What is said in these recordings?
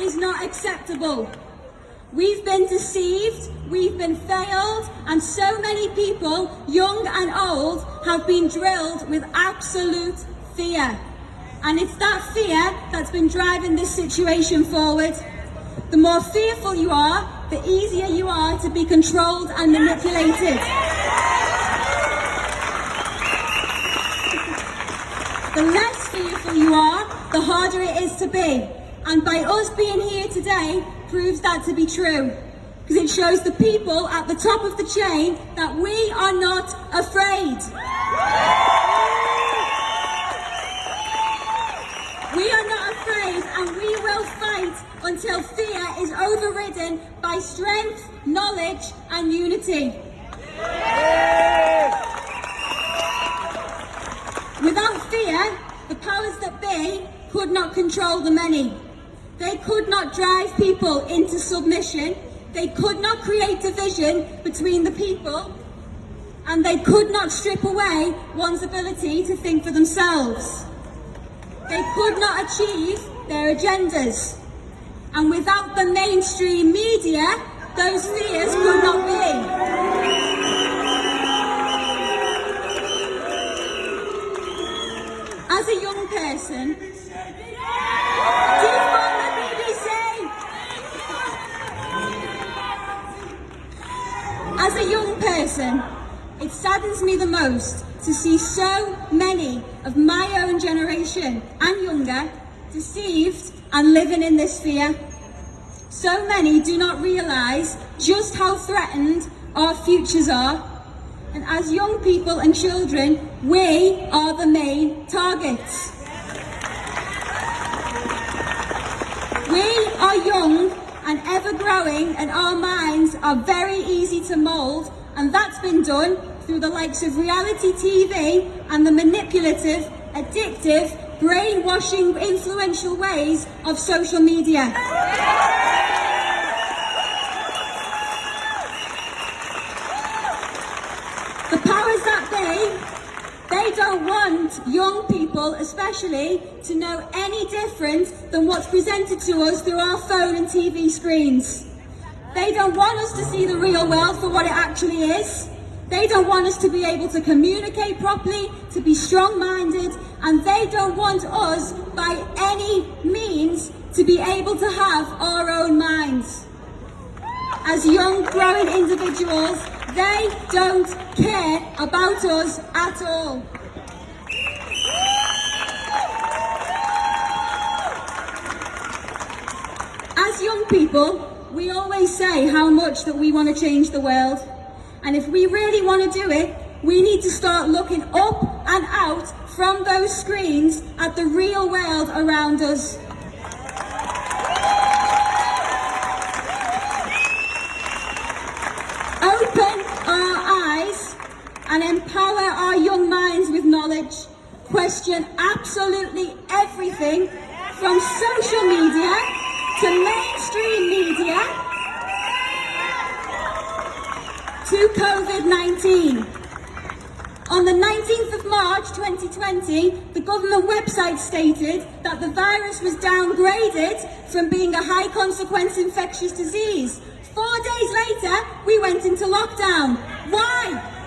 is not acceptable. We've been deceived, we've been failed, and so many people, young and old, have been drilled with absolute fear. And it's that fear that's been driving this situation forward. The more fearful you are, the easier you are to be controlled and manipulated. The less fearful you are, the harder it is to be. And by us being here today proves that to be true. Because it shows the people at the top of the chain that we are not afraid. We are not afraid and we will fight until fear is overridden by strength, knowledge and unity. Without fear, the powers that be could not control the many. They could not drive people into submission. They could not create division between the people. And they could not strip away one's ability to think for themselves. They could not achieve their agendas. And without the mainstream media, those fears could not be. As a young person, defund the BBC! As a young it saddens me the most to see so many of my own generation and younger deceived and living in this fear. So many do not realise just how threatened our futures are. And as young people and children, we are the main targets. We are young and ever growing and our minds are very easy to mould and that's been done through the likes of reality TV and the manipulative, addictive, brainwashing, influential ways of social media. The powers that be, they don't want young people especially to know any different than what's presented to us through our phone and TV screens. They don't want us to see the real world for what it actually is. They don't want us to be able to communicate properly, to be strong-minded, and they don't want us, by any means, to be able to have our own minds. As young, growing individuals, they don't care about us at all. As young people, we always say how much that we want to change the world. And if we really want to do it, we need to start looking up and out from those screens at the real world around us. Open our eyes and empower our young minds with knowledge. Question absolutely everything from social media to mainstream media to COVID-19. On the 19th of March 2020, the government website stated that the virus was downgraded from being a high consequence infectious disease. Four days later, we went into lockdown. Why?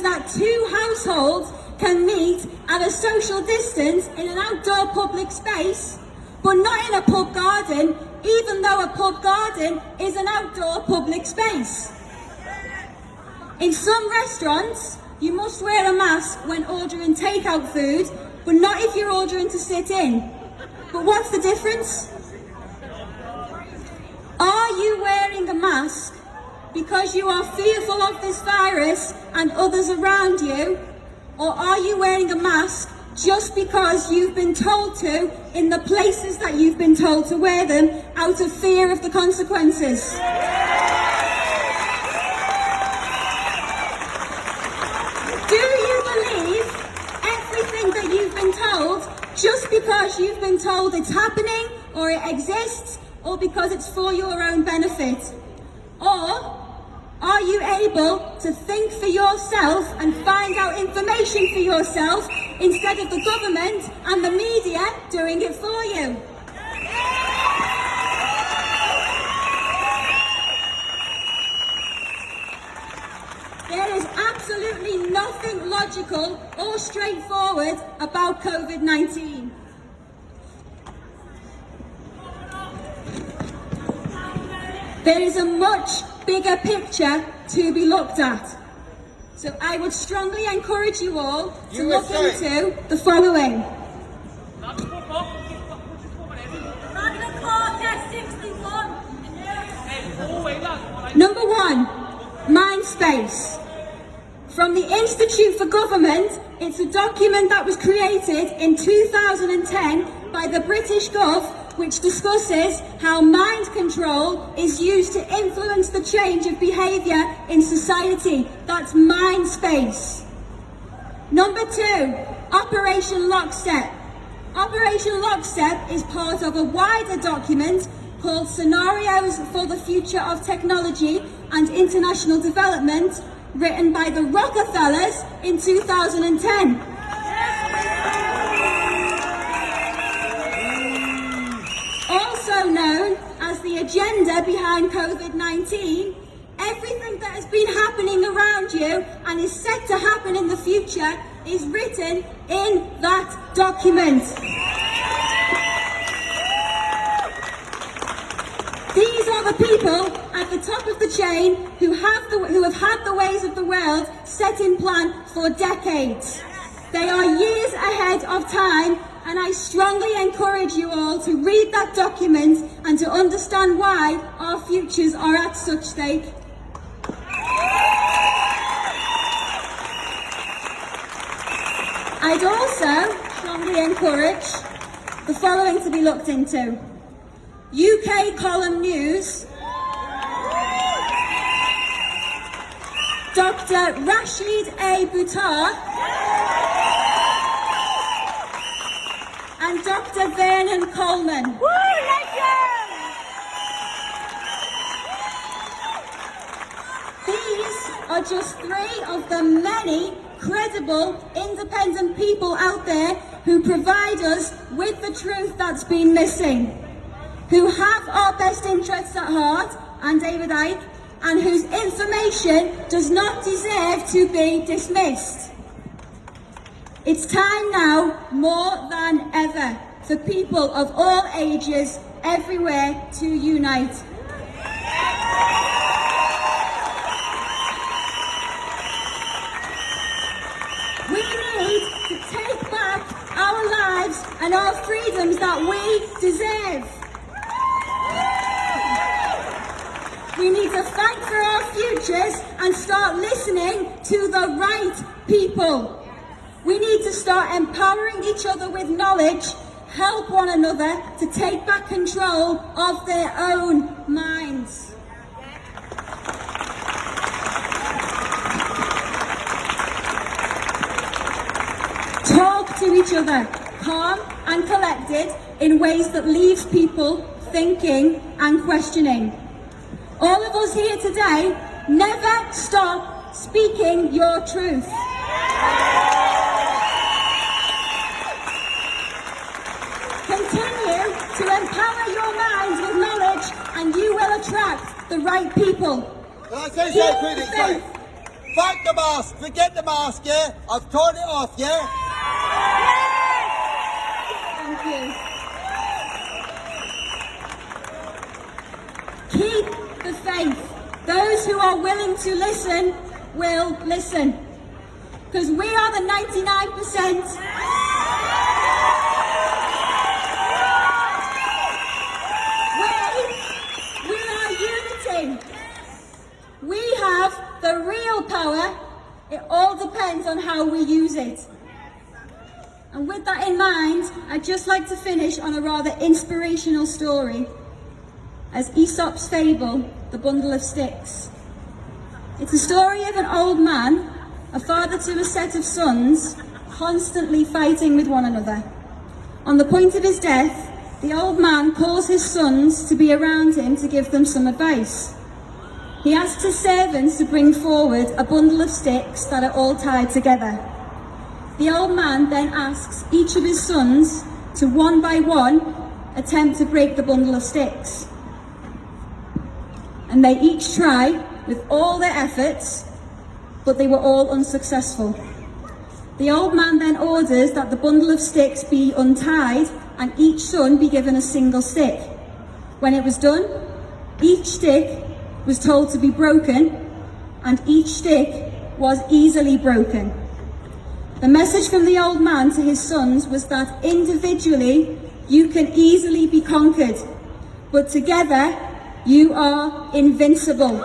Claims that two households can meet at a social distance in an outdoor public space, but not in a pub garden, even though a pub garden is an outdoor public space. In some restaurants, you must wear a mask when ordering takeout food, but not if you're ordering to sit in. But what's the difference? Are you wearing a mask because you are fearful of this virus and others around you? Or are you wearing a mask just because you've been told to in the places that you've been told to wear them out of fear of the consequences? Do you believe everything that you've been told just because you've been told it's happening or it exists or because it's for your own benefit? Or Are you able to think for yourself and find out information for yourself instead of the government and the media doing it for you? There is absolutely nothing logical or straightforward about COVID-19. There is a much bigger picture to be looked at. So I would strongly encourage you all to look into the following. Magna Carta 61. Number one, Mindspace. From the Institute for Government, it's a document that was created in 2010 by the British Gov, which discusses how mind control is used to influence the change of behaviour in society. That's Mindspace. Number two, Operation Lockstep. Operation Lockstep is part of a wider document called Scenarios for the Future of Technology and International Development, written by the Rockefellers in 2010. Agenda behind COVID-19, everything that has been happening around you and is set to happen in the future is written in that document. These are the people at the top of the chain who have, the, who have had the ways of the world set in plan for decades. They are years ahead of time and I strongly encourage you all to read that document and to understand why our futures are at such stake. I'd also strongly encourage the following to be looked into. UK column news. Dr. Rashid A. Buttar and Dr. Vernon Coleman. These are just three of the many credible, independent people out there who provide us with the truth that's been missing, who have our best interests at heart, and David Icke, and whose information does not deserve to be dismissed. It's time now, more than ever, for people of all ages everywhere to unite. We need to take back our lives and our freedoms that we deserve. We need to fight for our futures and start listening to the right people. We need to start empowering each other with knowledge, help one another to take back control of their own minds. Talk to each other, calm and collected in ways that leaves people thinking and questioning. All of us here today, never stop speaking your truth. To empower your minds with knowledge and you will attract the right people. Can I say Keep something Sorry. Fuck the mask. Forget the mask, yeah? I've torn it off, yeah? Thank you. Keep the faith. Those who are willing to listen will listen. Because we are the 99%. We, we are unity. We have the real power. It all depends on how we use it. And with that in mind, I'd just like to finish on a rather inspirational story as Aesop's fable, The Bundle of Sticks. It's a story of an old man, a father to a set of sons, constantly fighting with one another. On the point of his death, the old man calls his sons to be around him to give them some advice. he asks his servants to bring forward a bundle of sticks that are all tied together. The old man then asks each of his sons to one by one attempt to break the bundle of sticks. And they each try with all their efforts, but they were all unsuccessful. The old man then orders that the bundle of sticks be untied and each son be given a single stick. When it was done, each stick was told to be broken and each stick was easily broken. The message from the old man to his sons was that individually you can easily be conquered, but together you are invincible.